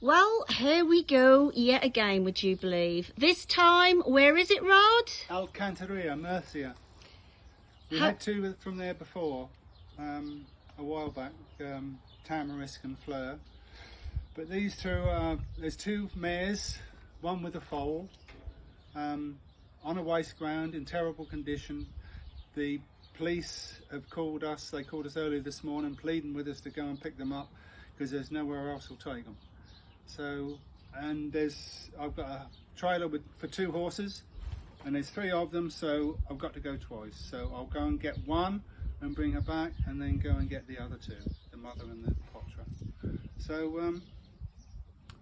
Well, here we go yet again, would you believe? This time, where is it, Rod? Alcantarilla, Murcia. We Ha- had two from there before, um, a while back, um, Tamarisk and Fleur. But these two, are, there's two mares, one with a foal, um, on a waste ground in terrible condition. The police have called us, they called us early this morning, pleading with us to go and pick them up because there's nowhere else will take them. So, and there's, I've got a trailer with, for two horses and there's three of them, so I've got to go twice. So I'll go and get one and bring her back and then go and get the other two, the mother and the potra. So, um,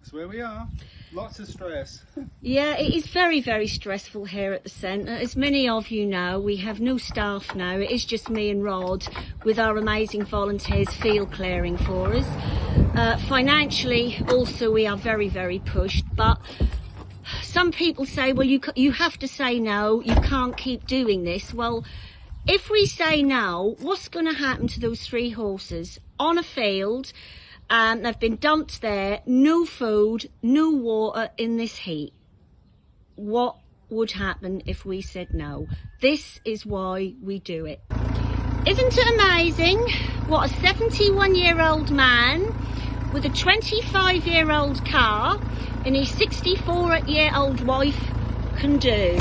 that's where we are. Lots of stress. Yeah, it is very, very stressful here at the centre. As many of you know, we have no staff now. It is just me and Rod with our amazing volunteers field clearing for us. Uh, financially, also, we are very, very pushed, but some people say, well, you, you have to say no, you can't keep doing this. Well, if we say no, what's going to happen to those three horses on a field? Um, they've been dumped there, no food, no water in this heat. What would happen if we said no? This is why we do it. Isn't it amazing what a 71 year old man with a 25 year old car and his 64 year old wife can do?